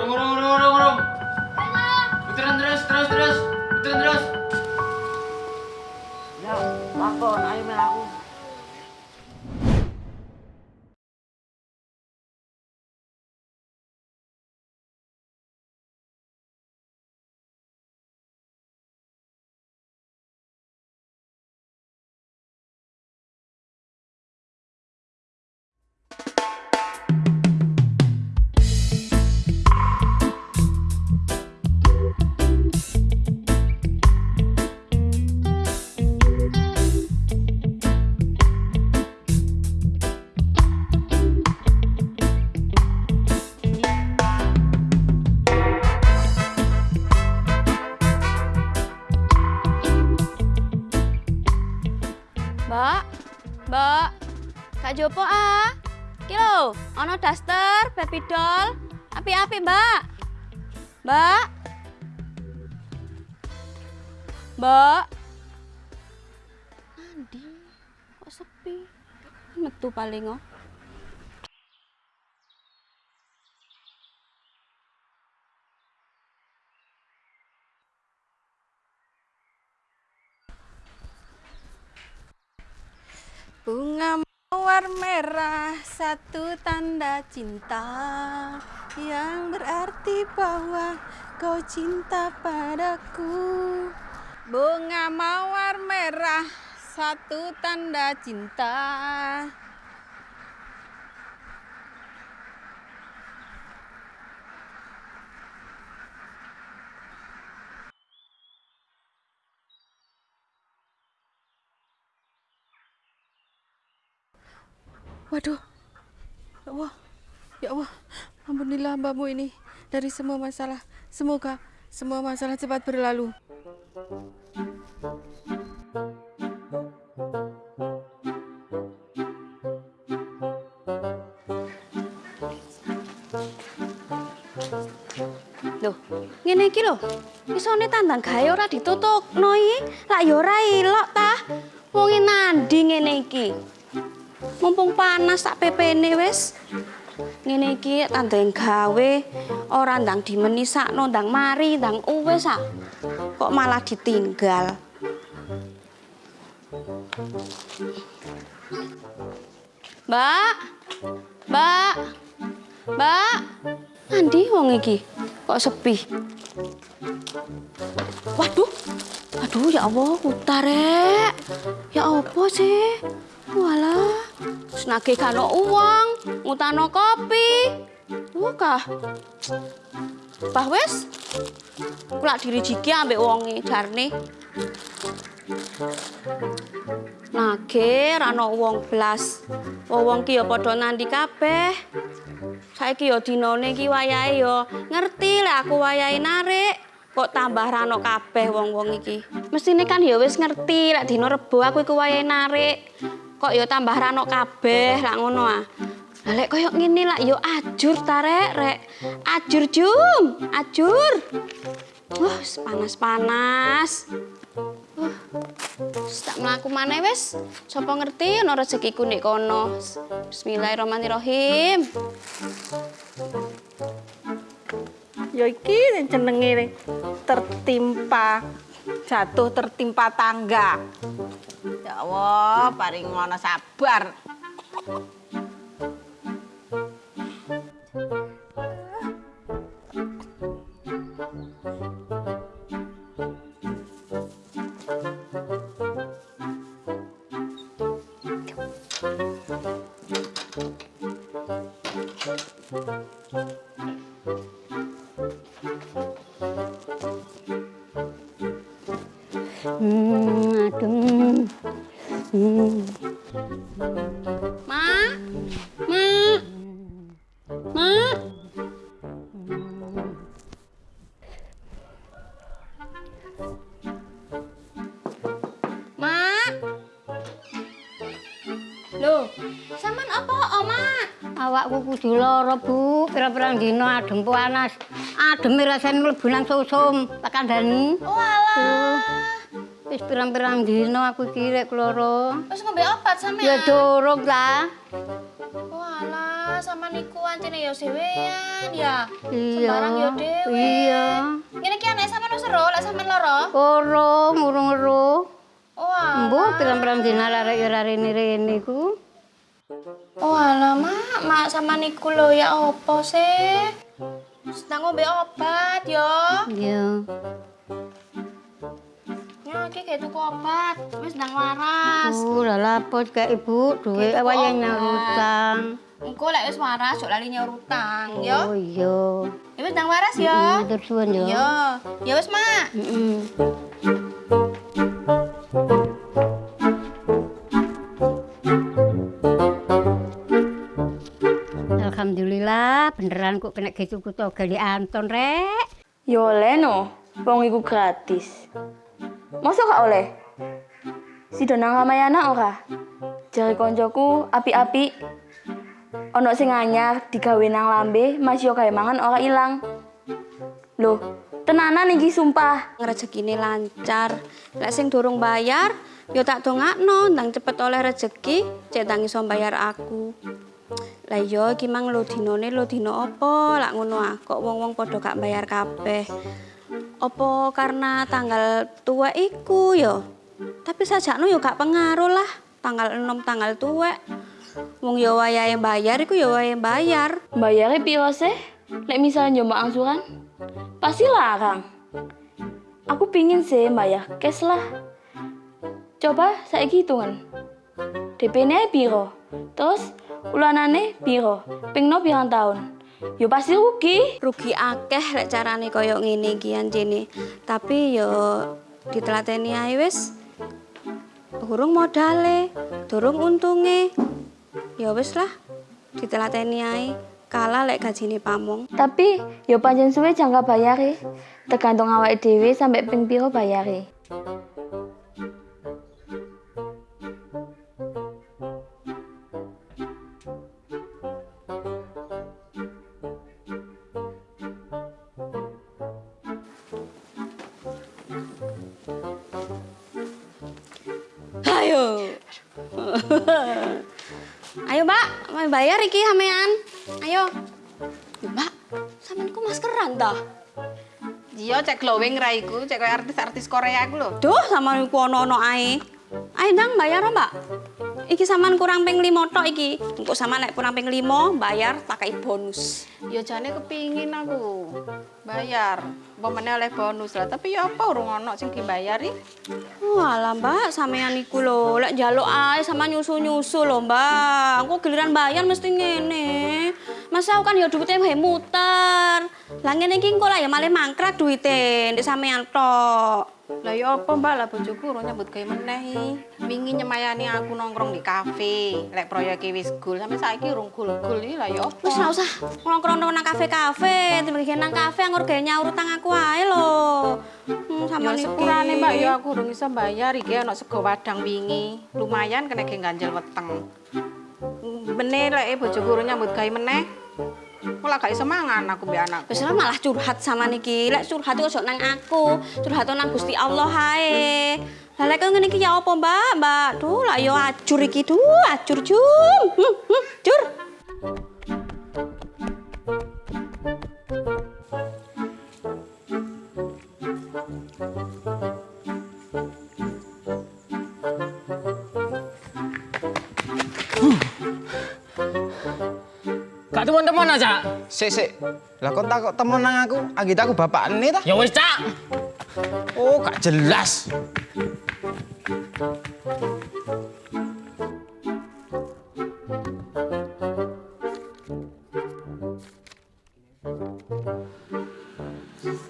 Urung, urung, urung, urung, urung. Putaran terus, terus, terus. Putaran terus. Mbak. Mbak. Andi, kok sepi? Metu paling oh. Bunga mawar merah satu tanda cinta yang berarti bahwa kau cinta padaku. Bunga mawar merah satu tanda cinta. Waduh, ya Allah, ya Allah, ampunilah hambamu ini dari semua masalah. Semoga semua masalah cepat berlalu. Loh, ngene iki lho. Isone tandang gawe ora ditutupno iki. Lak ya ora ilok ta. Wong nandi ngene iki. Mumpung panas tak pepene wis. Ngene iki tandang gawe ora ndang dimenisakno ndang mari ndang uwes ah. Kok malah ditinggal. Mbak. Mbak. Mbak. Andi wong iki kok sepi. Waduh. Aduh ya Allah, utarek. Ya apa sih? Walah. Senage kano uang, ngutano kopi. Tuh kah? Bah wis. Kula dirijiki ambek wonge jarne. Nage rano wong blas. Wong ki ya padha nandi kabeh. Saiki ya dinane iki wayahe ya ngerti lek aku wayahe narik. Kok tambah rano kabeh wong-wong iki. Mestine kan ya wis ngerti lek dina rebo aku iku wayahe narik. Kok ya tambah rano kabeh lak ngono ah. Lah lek koyo ngene lak ya ajur ta rek. Ajur jum, ajur. Wah, panas-panas. Wah, wis tak mlaku maneh wis. Sapa ngerti ana rezekiku nek kono. Bismillahirrahmanirrahim. Ya iki jenenge tertimpa jatuh tertimpa tangga. Ya Allah, paring ngono sabar. Awakku kudu lara, Bu. Pira-pirang dina adem panas. Ademe rasane mlebu nang susum. Tak kandhani. Oh, alah. Wis pirang-pirang dina aku iki rek lara. Wis ngombe obat sampean? Ya durung ta. Oh, alah. Alah, sama niku ancene ya dhewean ya. Iya. Sembarang ya dhewe. Iya. Ngene iki anake sampean wis ero, lek sampean lara. Urung, urung ero. Oh. Mbok pirang-pirang dina arek ya ora rene-rene ku. Oh, alah, Mak. Sama niku lho ya opo sih? Sedang ngombe obat ya. Iya. Ya, iki kayak tuku obat. Wis ndang waras. Uh, lah lapor ke ibu duwe Gitu, wayah obat. nyaur utang. Engko lek wis waras, jok lali nyaur utang, ya. Oh iya. Ya wis ndang waras ya. Matur suwun ya. Ya, ya wis, Mak. Heeh. Alhamdulillah beneran kok kena gitu ku toga di Anton rek. Ya oleh no, wong iku gratis. Masa gak oleh? Si Donang Ramayana ora? Jari koncoku api-api. Ono sing anyar digawe nang lambe, Mas yo gawe mangan ora ilang. Loh, tenanan iki sumpah. rezekine lancar. Lek sing durung bayar, ya tak dongakno ndang cepet oleh rezeki, cek ndang iso bayar aku. Lah iya iki mang lo dinone lo dino apa? Lak ngono ah, kok wong-wong padha gak bayar kabeh. Apa karena tanggal tua iku ya? Tapi sajakno ya gak pengaruh lah. Tanggal 6 tanggal tua. Wong ya wayahe bayar iku ya wayahe bayar. Bayare piro sih? Lek misalnya nyoba angsuran, pasti larang. Aku pingin sih bayar cash lah. Coba saiki hitungan. DP-ne piro? Terus ulanane piro? Pingno pirang tahun? Yo pasti rugi. rugi akeh lek carane kaya ngene iki anjene. Tapi yo ditelateni ae wis. Durung modale, durung untunge. Ya wis lah, ditelateni ae. Kalah lek gajine pamong. Tapi yo pancen suwe jangka bayare. Tergantung awake dhewe sampai ping piro bayare. Ayo, Mbak, mau bayar iki sampean. Ayo. Mbak, sampean ku maskeran ta? Iya, cek glowing ra iku, cek koyo artis-artis Korea iku lho. Duh, sama niku ono-ono ae. Ayo ndang bayar Mbak. Iki saman kurang ping 5 tok iki. Engko sama nek kurang ping 5 bayar pakai bonus. Ya jane kepingin aku bayar. Meneh oleh bonus lah, tapi ya apa urung ono sing dibayari. Walah Mbak, sampean iku lho, lek njaluk ae sama nyusu-nyusu lho Mbak. Engko giliran bayar mesti ngene. Masa aku kan ya duitnya wae muter. Lah ngene iki engko lah ya malah mangkrak duite ndek sampean tok. Lah ya apa Mbak lah bojoku urung nyambut gawe meneh iki. Wingi nyemayani aku nongkrong di kafe. Lek proyek wis gul sampe saiki urung gul-gul iki lah ya apa. Wis ora usah nongkrong nang kafe-kafe, tiba nang kafe anggur gawe nyaur utang aku ae lho. Hmm, sama Ya sepurane Mbak ya aku urung iso bayar iki ana sego wadang wingi. Lumayan kena ganjel weteng. Meneh lek bojoku urung nyambut gawe meneh. Malah gak iso mangan aku mbek anakku. Wis ora malah curhat sama niki. Lek curhat iku ojo nang aku, curhat nang Gusti Allah hae. Lah lek ngene iki ya apa, Mbak? Mbak, duh lah yo ajur iki duh, ajur jum. Hmm, hmm. Teman-teman aja. Sik sik. Lah kok takut temen nang aku? Anggit aku bapakne ta? Ya wis, Cak. Oh, gak jelas.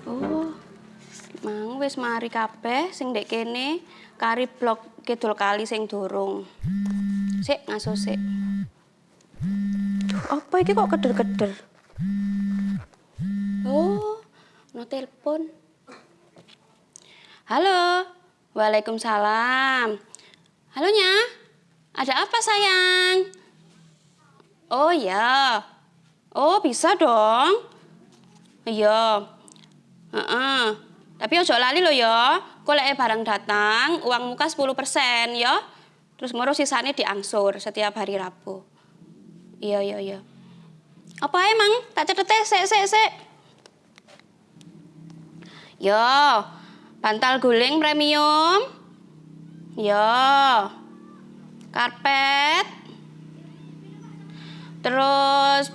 Oh. Mang wis mari kabeh sing ndek kene kari blok kidul kali sing durung. Sik ngaso sik. Apa iki kok keder-keder? Oh, no telepon. Halo. Waalaikumsalam. Halo, Nya. Ada apa, sayang? Oh, ya. Oh, bisa dong. Iya. Heeh. Tapi ojo lali lo ya. Kok lek barang datang, uang muka 10% ya. Terus ngurus sisanya diangsur setiap hari Rabu. Iya, iya, iya. Apa emang? Tak cetete sik sik sik. Yo, bantal guling premium. Yo. Karpet. Terus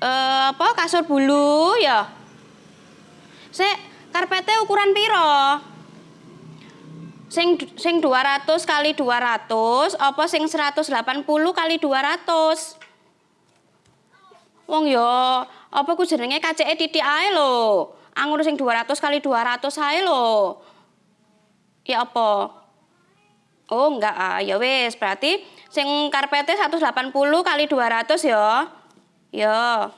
eh, apa kasur bulu ya. Sik, karpetnya ukuran piro? Sing sing 200 kali 200 apa sing 180 kali 200? Wong yo, apa ku jenenge KCE titik ae lho. Angun sing 200 kali 200 ae lho. Ya apa? Oh, enggak ah, ya wis, berarti sing karpete 180 kali 200 ya. Ya.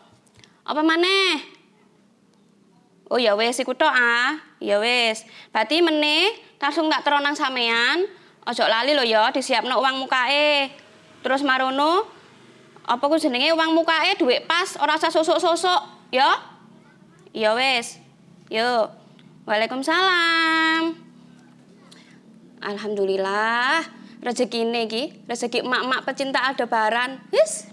Apa maneh? Oh ya wis iku tok ah. Ya wis. Berarti meneh langsung tak teronang sampean. Ojo lali lho ya disiapno uang mukae. Terus marono apa ku jenenge uang mukae duit pas ora usah sosok-sosok, ya? Ya wis. Yo. Waalaikumsalam. Alhamdulillah rezekine iki, rezeki emak-emak pecinta Aldebaran. Wis.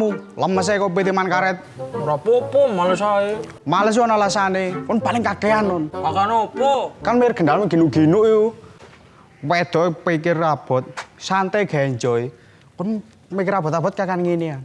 Kamu? Lemes ae kopi timan karet. Ora apa-apa, males ae. Males yo ana alasane. Kon paling kakean non. Makan apa? Kan mir gendal ginu-ginu yo. Wedo pikir abot, santai gawe enjoy. Kon mikir abot-abot kakan ngene ya.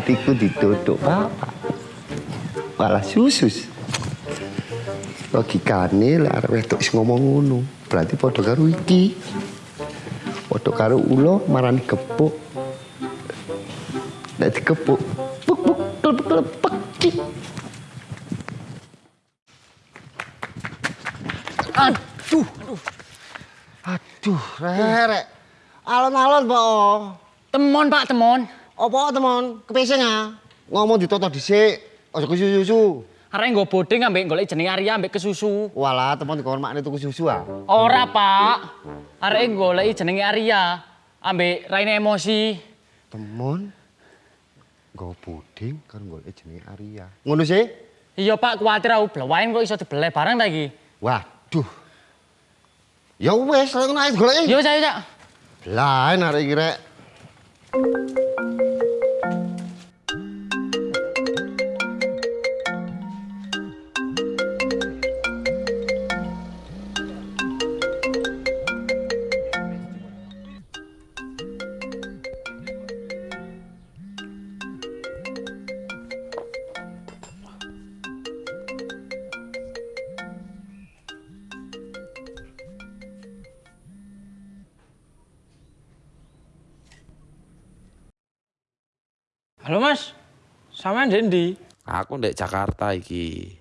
Batiku ditutup bapak. Malah susus. Logikane lek arep wedok wis ngomong ngono, berarti padha karo iki. Padha karo ulo marani gepuk. Nek dikepuk, puk puk klepek klepek. ki. Aduh. Aduh, rek. Alon-alon, Pak. Temon Pak, temon. Apa teman? Kepesing ah. Ngomong ditoto dhisik, aja kesusu. Arek nggo bodeng ambek golek jeneng Arya ambek kesusu. Walah, teman dikon makne tuku susu ah. Ora, Pak. Arek golek jenenge Arya ambek raine emosi. Temon nggo puding kan golek jenenge Arya. Ngono sih? Iya, Pak, kuwatir aku blewain kok iso dibeleh bareng ta iki. Waduh. Ya wes, lek ngono ae golek. Yo, Cak, Cak. Lain arek iki rek. Halo Mas, sampean Dendi? Aku ndek Jakarta iki.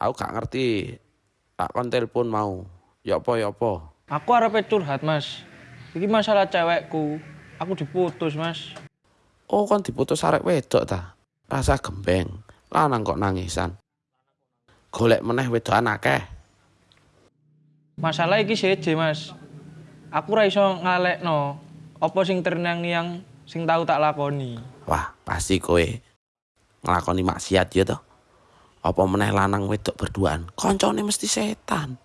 Aku gak ngerti. Tak kon telepon mau. Ya apa ya apa. Aku arep curhat Mas. Iki masalah cewekku. Aku diputus Mas. Oh kon diputus arek wedok ta. Rasa gembeng. Lanang kok nangisan. Golek meneh wedokan akeh. Masalah iki seje Mas. Aku ra iso ngalekno apa sing terngiang-niang sing tahu tak lakoni. Wah, pasti kowe nglakoni maksiat ya toh. Apa meneh lanang wedok berduaan. Koncone mesti setan.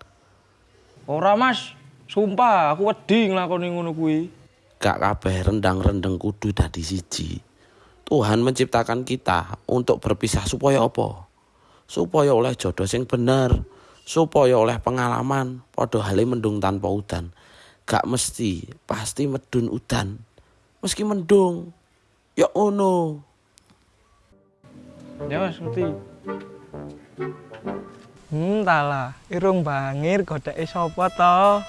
Ora Mas, sumpah aku wedi nglakoni ngono kuwi. Gak kabeh rendang-rendeng kudu dadi siji. Tuhan menciptakan kita untuk berpisah supaya apa? Supaya oleh jodoh sing bener, supaya oleh pengalaman padha hale mendung tanpa udan. Gak mesti pasti medun udan. Meski mendung. Ya ono. Ya Mas, ngerti. Hmm, Entahlah, irung bangir godeke sapa to?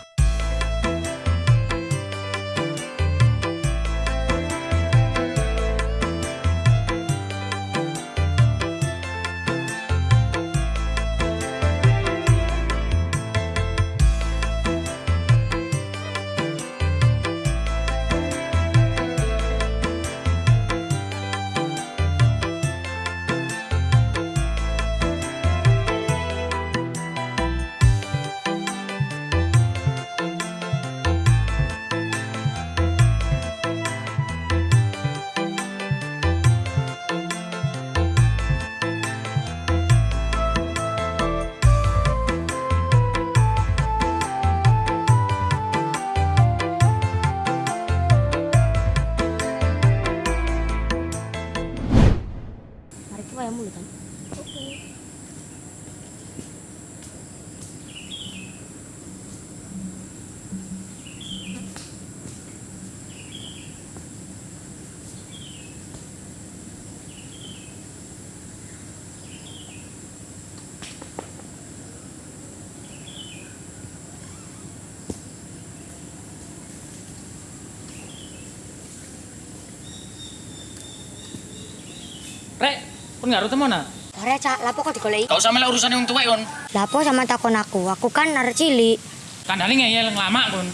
Nggak temen ah? Ora cak, lapo kok digoleki? Gak usah melek urusan yang tuwek kon. Lapo sama takon aku, aku kan arek cilik. Kandhane ngeyel lama kon.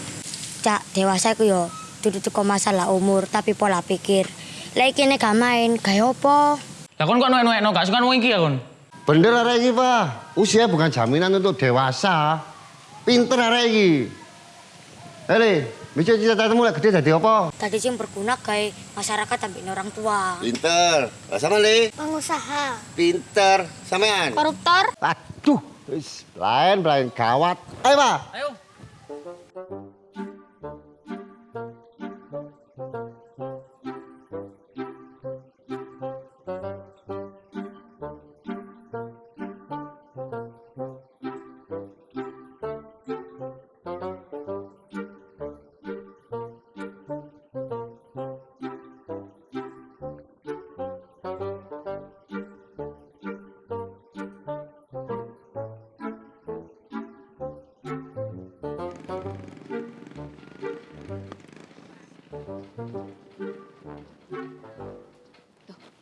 Cak, dewasa iku yo dudu teko masalah umur, tapi pola pikir. Lek kene gak main, gaya opo? Lah kon kok nuwek-nuwekno gak suka wong iki ya kon? Bener arek iki, Pak. Usia bukan jaminan untuk dewasa. Pinter arek iki. Hei, bisa cita-citamu lek gede dadi apa? Tadi sing berguna gawe masyarakat ambek orang tua. Pinter. Lah sama Le. Pengusaha. Pinter. Sampean. Koruptor. Aduh, lain lain gawat. Ayo, Pak. Ayo.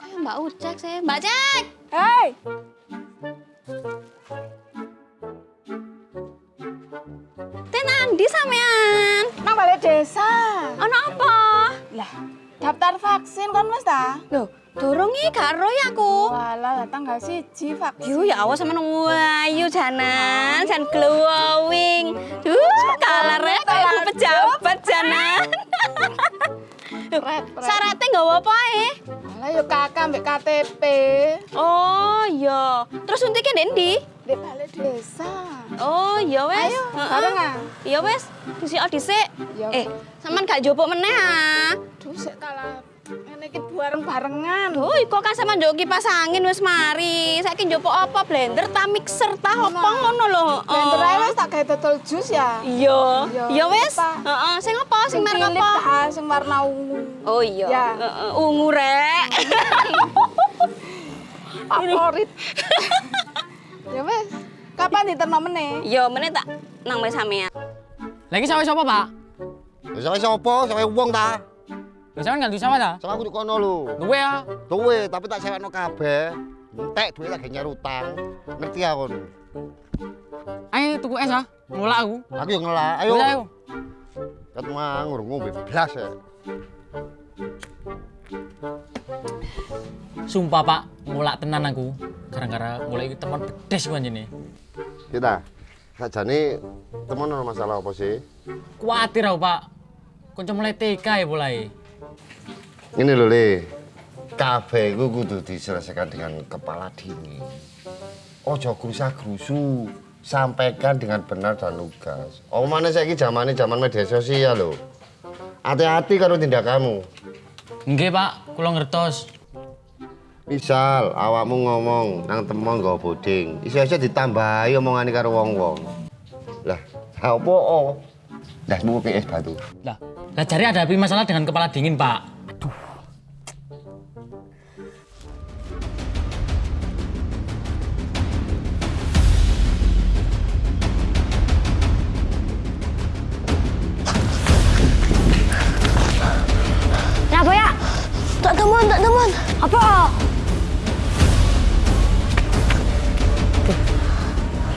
Kayak Mbak Ucek sih. Mbak Cek. Hei, Teh nandi sampean? nang balai desa. Ono apa? Lah, daftar vaksin kon wis ta? Loh, dorong iki gak roh ya aku. Walah, tanggal siji vaksin. Yo ya awas sampean wayu janan, jan glowing. Duh, kalare kayak aku pejabat janan. Syaratnya nggak apa ae. Lah yo kakak mbek KTP. Oh iya. Terus suntiknya ndi? Di balai desa. Oh iya wes. Ayo, bareng ah. Iya wes. Disi dhisik. Iya. Eh, sampean gak jopok meneh ah. Duh, sik kalah. Ngene iki bareng-barengan. Duh, iko kan sama njuk kipas angin wis mari. Saiki njopok apa blender ta mixer ta apa ngono lho. Blender ae wis tak gawe dodol jus ya. Iya. Iya, Iya wes. apa? Heeh, sing apa? Sing merek apa? sing warna ungu. Oh iya. Ya. Heeh, ungu rek. Favorit. ya wes. Kapan diterno meneh? Yo meneh tak nang wis sampean. Lagi sawah sapa, Pak? Wis sampe sapa? Sampe wong ta? Lah sampean gak duwe sawah ta? Sama aku kono lho. Duwe ya. Duwe, tapi tak sewekno kabeh. Entek duwe lagi nyari utang. Ngerti aku. Ayo tuku es ah. Mulak aku. Aku yang ngelak. Ayo. Ayo. Kat mang ngurung ngombe blas ya. Sumpah, Pak, mulak tenan aku. Gara-gara mulai teman pedes ku anjene. Kita. Sajane temen ono masalah apa sih? Kuatir aku, Pak. Kanca mulai TK ya mulai. Ini lho, Le. Kabeh iku kudu diselesaikan dengan kepala dingin. Ojo gerusa-gerusu. Sampaikan dengan benar dan lugas. Omane saiki zamane zaman media sosial lho. Hati-hati karo tindakanmu. Nggih, Pak, kula ngertos. Misal awakmu ngomong nang temon nggo boding, iso-iso ditambahi omongane karo wong-wong. Lah, apa? Lah, sepupu PS batu. Lah, lah jari ada masalah dengan kepala dingin, Pak? Apa?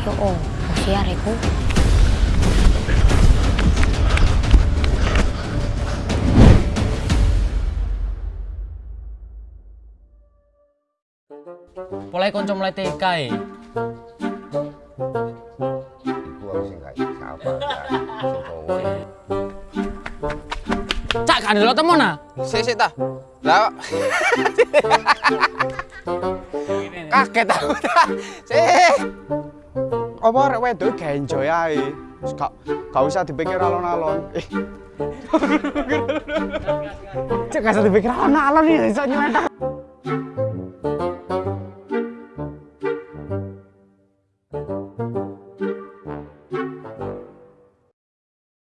Yo, oh, siar iku. Mulai kanca mulai TK ya. Cak kan lo temen ah. Sik sik ta. Lah. Kaget aku ta. Sik. Apa arek wedok gak enjoy ae. Gak gak usah dipikir alon-alon. Eh. Cek gak usah dipikir alon-alon iki iso nyelentang.